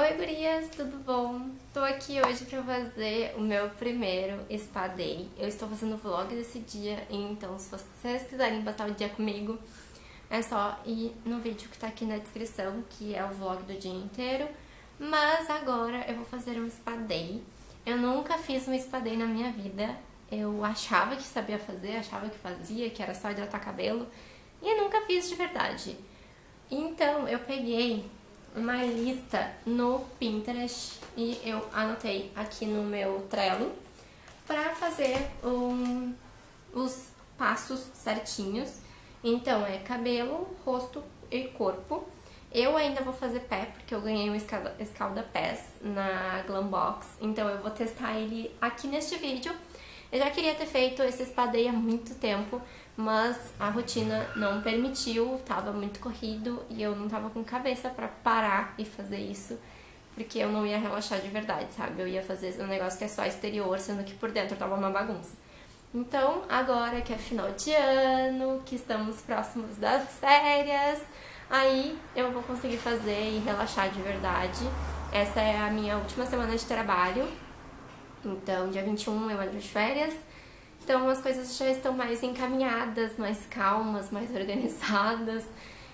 Oi gurias, tudo bom? Tô aqui hoje pra fazer o meu primeiro Spa Day. Eu estou fazendo vlog desse dia, então se vocês quiserem passar o dia comigo, é só ir no vídeo que tá aqui na descrição, que é o vlog do dia inteiro. Mas agora eu vou fazer um Spa Day. Eu nunca fiz um Spa Day na minha vida. Eu achava que sabia fazer, achava que fazia, que era só hidratar cabelo. E eu nunca fiz de verdade. Então eu peguei uma lista no Pinterest e eu anotei aqui no meu Trello para fazer um, os passos certinhos. Então é cabelo, rosto e corpo. Eu ainda vou fazer pé, porque eu ganhei um escalda, escalda pés na Glambox, então eu vou testar ele aqui neste vídeo. Eu já queria ter feito esse espadeio há muito tempo, mas a rotina não permitiu, tava muito corrido e eu não tava com cabeça pra parar e fazer isso, porque eu não ia relaxar de verdade, sabe? Eu ia fazer um negócio que é só exterior, sendo que por dentro tava uma bagunça. Então, agora que é final de ano, que estamos próximos das férias, aí eu vou conseguir fazer e relaxar de verdade. Essa é a minha última semana de trabalho, então, dia 21 eu entro de férias. Então, as coisas já estão mais encaminhadas, mais calmas, mais organizadas.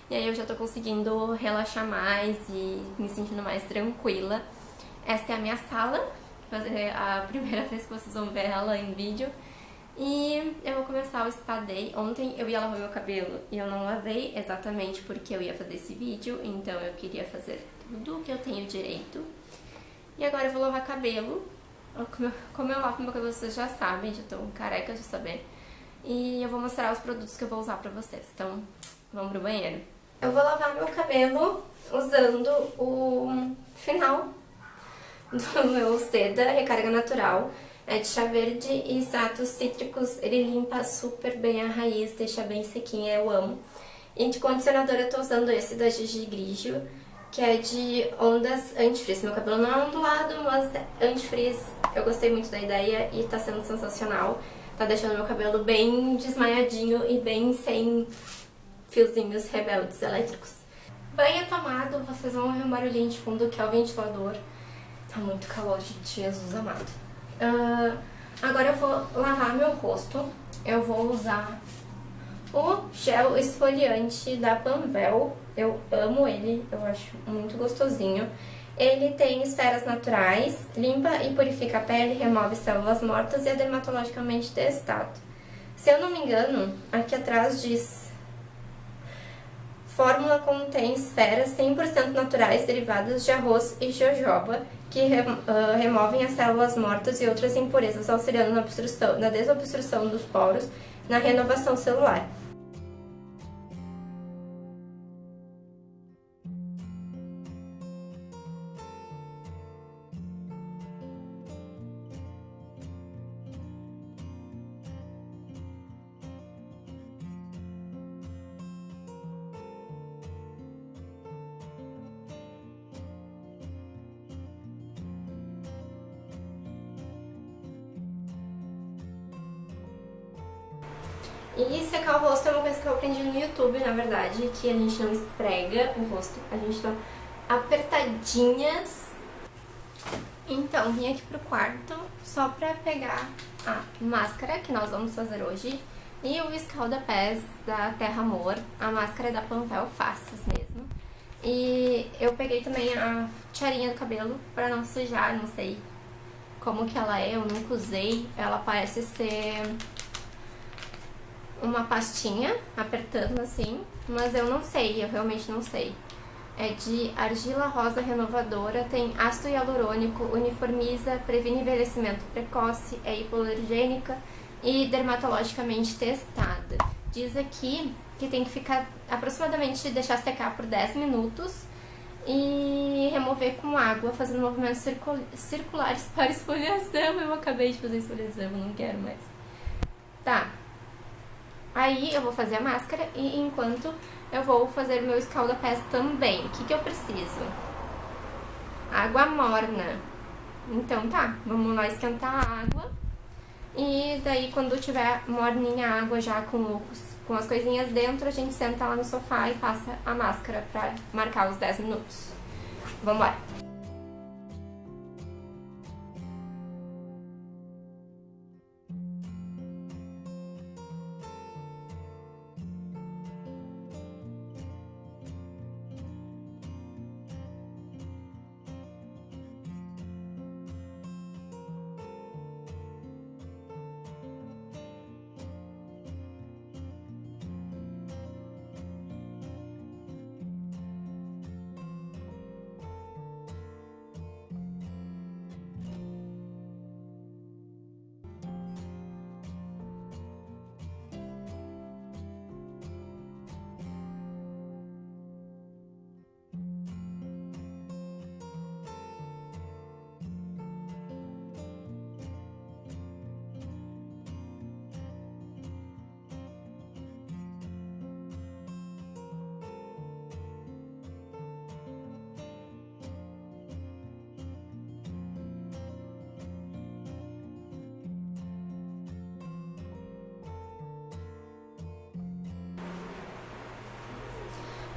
E aí eu já tô conseguindo relaxar mais e me sentindo mais tranquila. Esta é a minha sala, é a primeira vez que vocês vão ver ela em vídeo. E eu vou começar o spa day. Ontem eu ia lavar meu cabelo e eu não lavei exatamente porque eu ia fazer esse vídeo, então eu queria fazer tudo o que eu tenho direito. E agora eu vou lavar cabelo como eu lavo meu cabelo, vocês já sabem, já tô careca de saber. E eu vou mostrar os produtos que eu vou usar pra vocês. Então, vamos pro banheiro. Eu vou lavar meu cabelo usando o final do meu Seda Recarga Natural. É de chá verde e extratos cítricos. Ele limpa super bem a raiz, deixa bem sequinha, eu amo. E de condicionador eu tô usando esse da Gigi Grigio que é de ondas antifrizz. Meu cabelo não é ondulado, mas é antifrizz. Eu gostei muito da ideia e tá sendo sensacional. Tá deixando meu cabelo bem desmaiadinho e bem sem fiozinhos rebeldes elétricos. Banho tomado, vocês vão ouvir um barulhinho de fundo que é o ventilador. Tá muito calor, gente, Jesus amado. Uh, agora eu vou lavar meu rosto. Eu vou usar o gel esfoliante da Panvel, eu amo ele, eu acho muito gostosinho. Ele tem esferas naturais, limpa e purifica a pele, remove células mortas e é dermatologicamente testado. Se eu não me engano, aqui atrás diz... Fórmula contém esferas 100% naturais derivadas de arroz e jojoba que uh, removem as células mortas e outras impurezas, auxiliando na, na desobstrução dos poros na renovação celular. E secar o rosto é uma coisa que eu aprendi no YouTube, na verdade, que a gente não esfrega o rosto, a gente dá apertadinhas. Então, vim aqui pro quarto só pra pegar a máscara que nós vamos fazer hoje e o escalda-pés da Terra Amor, a máscara é da Panvel Faces mesmo. E eu peguei também a tiarinha do cabelo pra não sujar, não sei como que ela é, eu nunca usei. Ela parece ser uma pastinha, apertando assim, mas eu não sei, eu realmente não sei. É de argila rosa renovadora, tem ácido hialurônico, uniformiza, previne envelhecimento precoce, é hipoalergênica e dermatologicamente testada. Diz aqui que tem que ficar aproximadamente deixar secar por 10 minutos e remover com água, fazendo movimentos circulares para esfoliação. Eu acabei de fazer esfoliação, não quero mais. Tá, Aí eu vou fazer a máscara e enquanto eu vou fazer meu escalda-pés também. O que, que eu preciso? Água morna. Então tá, vamos lá esquentar a água. E daí quando tiver morninha a água já com, com as coisinhas dentro, a gente senta lá no sofá e passa a máscara pra marcar os 10 minutos. Vamos lá.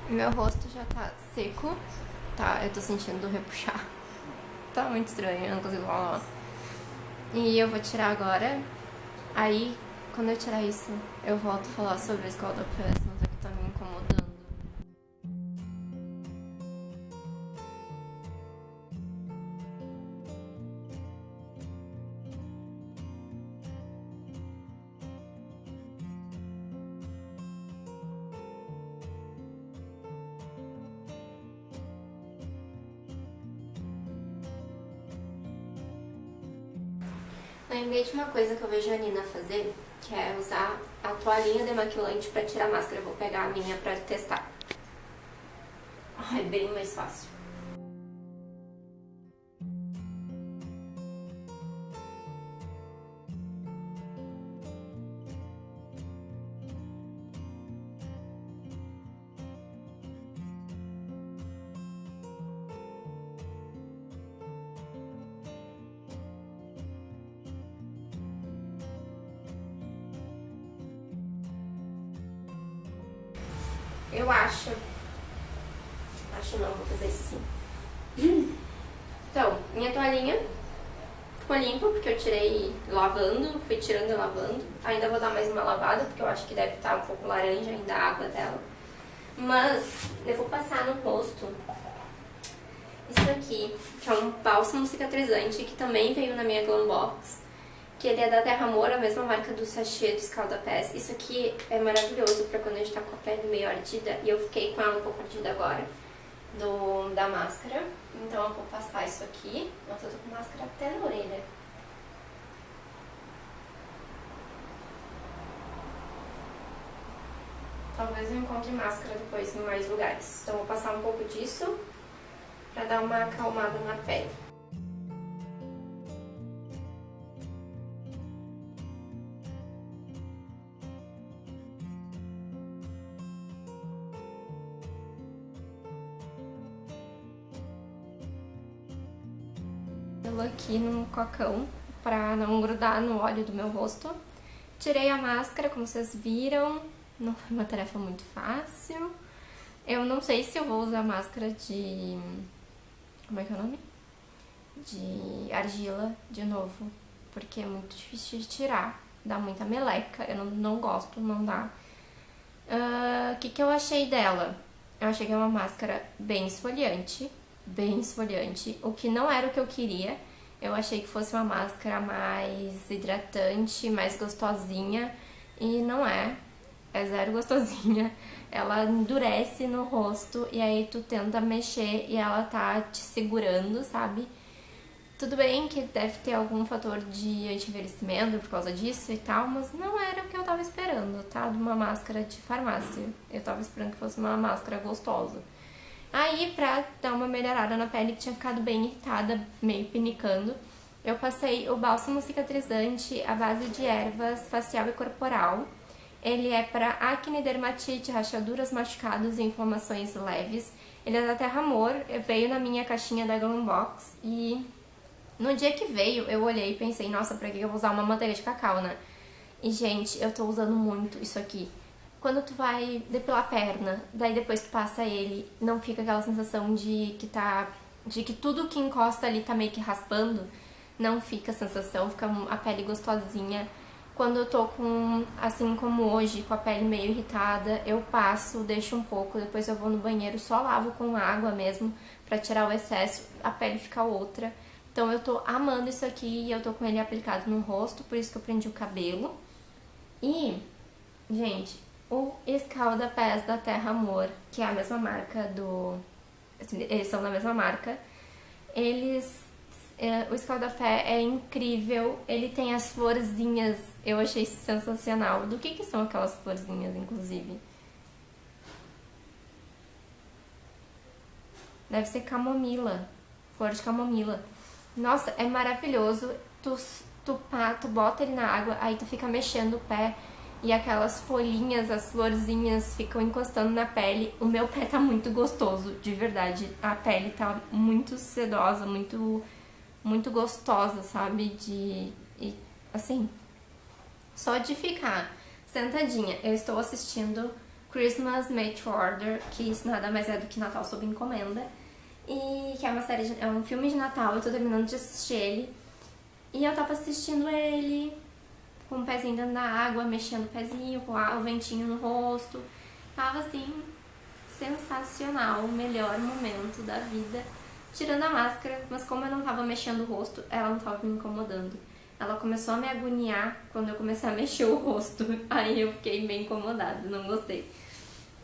Meu rosto já tá seco. Tá, eu tô sentindo repuxar. Tá muito estranho, eu não consigo falar. E eu vou tirar agora. Aí, quando eu tirar isso, eu volto a falar sobre a escola da PS, Lembrei de uma coisa que eu vejo a Nina fazer, que é usar a toalhinha demaquilante pra tirar a máscara. Eu vou pegar a minha pra testar. É bem mais fácil. Eu acho. Acho não, vou fazer isso sim. Então, minha toalhinha ficou limpa porque eu tirei lavando, fui tirando e lavando. Ainda vou dar mais uma lavada porque eu acho que deve estar um pouco laranja ainda a água dela. Mas eu vou passar no rosto isso aqui, que é um bálsamo cicatrizante que também veio na minha Glam Box que ele é da Terra Amor, a mesma marca do sachê do Scaldapés. Isso aqui é maravilhoso pra quando a gente tá com a pele meio ardida, e eu fiquei com ela um pouco ardida agora, do, da máscara. Então eu vou passar isso aqui. Nossa, eu tô com máscara até na orelha. Talvez eu encontre máscara depois em mais lugares. Então eu vou passar um pouco disso pra dar uma acalmada na pele. Aqui no cocão pra não grudar no óleo do meu rosto. Tirei a máscara, como vocês viram, não foi uma tarefa muito fácil. Eu não sei se eu vou usar máscara de... como é que é o nome? De argila de novo, porque é muito difícil de tirar, dá muita meleca, eu não, não gosto, não dá. O uh, que, que eu achei dela? Eu achei que é uma máscara bem esfoliante, bem esfoliante, o que não era o que eu queria. Eu achei que fosse uma máscara mais hidratante, mais gostosinha, e não é. É zero gostosinha. Ela endurece no rosto e aí tu tenta mexer e ela tá te segurando, sabe? Tudo bem que deve ter algum fator de anti-envelhecimento por causa disso e tal, mas não era o que eu tava esperando, tá? De uma máscara de farmácia. Eu tava esperando que fosse uma máscara gostosa. Aí, pra dar uma melhorada na pele que tinha ficado bem irritada, meio pinicando, eu passei o bálsamo cicatrizante à base de ervas facial e corporal. Ele é para acne, dermatite, rachaduras, machucados e inflamações leves. Ele é da Terra Amor, veio na minha caixinha da Glam Box e no dia que veio eu olhei e pensei, nossa, pra que eu vou usar uma manteiga de cacau, né? E gente, eu tô usando muito isso aqui. Quando tu vai depilar a perna, daí depois tu passa ele, não fica aquela sensação de que tá... de que tudo que encosta ali tá meio que raspando. Não fica a sensação, fica a pele gostosinha. Quando eu tô com, assim como hoje, com a pele meio irritada, eu passo, deixo um pouco, depois eu vou no banheiro, só lavo com água mesmo, pra tirar o excesso, a pele fica outra. Então eu tô amando isso aqui e eu tô com ele aplicado no rosto, por isso que eu prendi o cabelo. E, gente, o Escalda Pés da Terra Amor, que é a mesma marca do... Assim, eles são da mesma marca. Eles... É, o Escalda Pé é incrível, ele tem as florzinhas, eu achei sensacional. Do que que são aquelas florzinhas, inclusive? Deve ser camomila, flor de camomila. Nossa, é maravilhoso. Tu, tu, tu bota ele na água, aí tu fica mexendo o pé e aquelas folhinhas, as florzinhas ficam encostando na pele. O meu pé tá muito gostoso, de verdade. A pele tá muito sedosa, muito, muito gostosa, sabe? De, e, assim, só de ficar sentadinha. Eu estou assistindo Christmas Made to Order, que isso nada mais é do que Natal sob encomenda. E que é uma série, de, é um filme de Natal, eu tô terminando de assistir ele. E eu tava assistindo ele com o pezinho dentro da água, mexendo o pezinho, com o ventinho no rosto. Tava assim, sensacional, o melhor momento da vida. Tirando a máscara, mas como eu não tava mexendo o rosto, ela não tava me incomodando. Ela começou a me agoniar quando eu comecei a mexer o rosto. Aí eu fiquei bem incomodada, não gostei.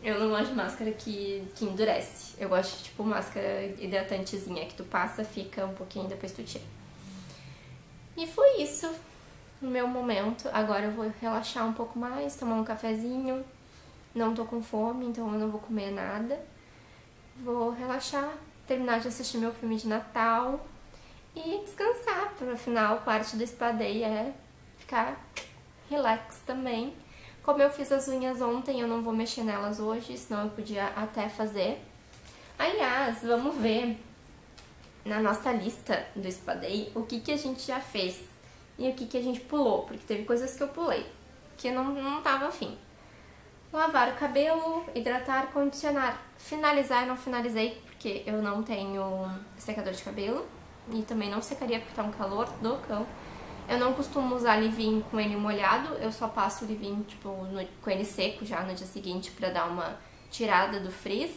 Eu não gosto de máscara que, que endurece. Eu gosto de, tipo, máscara hidratantezinha que tu passa, fica um pouquinho, depois tu tira. E foi isso o meu momento. Agora eu vou relaxar um pouco mais, tomar um cafezinho. Não tô com fome, então eu não vou comer nada. Vou relaxar, terminar de assistir meu filme de Natal e descansar, porque afinal parte do spa day é ficar relax também. Como eu fiz as unhas ontem, eu não vou mexer nelas hoje, senão eu podia até fazer. Aliás, vamos ver na nossa lista do spa day o que, que a gente já fez e o que, que a gente pulou, porque teve coisas que eu pulei, que não, não tava afim. Lavar o cabelo, hidratar, condicionar. Finalizar, eu não finalizei, porque eu não tenho secador de cabelo e também não secaria porque tá um calor do cão. Eu não costumo usar leave com ele molhado, eu só passo o tipo, no, com ele seco já no dia seguinte pra dar uma tirada do frizz.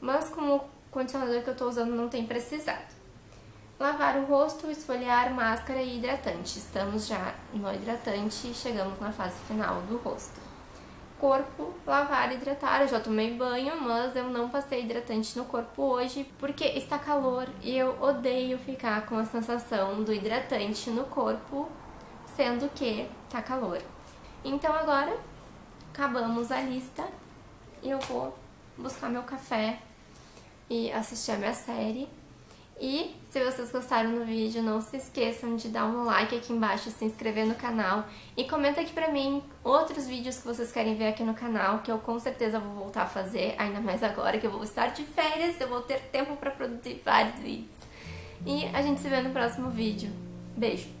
Mas como o condicionador que eu tô usando não tem precisado. Lavar o rosto, esfoliar, máscara e hidratante. Estamos já no hidratante e chegamos na fase final do rosto corpo, lavar e hidratar. Eu já tomei banho, mas eu não passei hidratante no corpo hoje porque está calor e eu odeio ficar com a sensação do hidratante no corpo, sendo que tá calor. Então agora acabamos a lista e eu vou buscar meu café e assistir a minha série. E se vocês gostaram do vídeo, não se esqueçam de dar um like aqui embaixo, se inscrever no canal e comenta aqui pra mim outros vídeos que vocês querem ver aqui no canal, que eu com certeza vou voltar a fazer, ainda mais agora que eu vou estar de férias, eu vou ter tempo pra produzir vários vídeos. E a gente se vê no próximo vídeo. Beijo!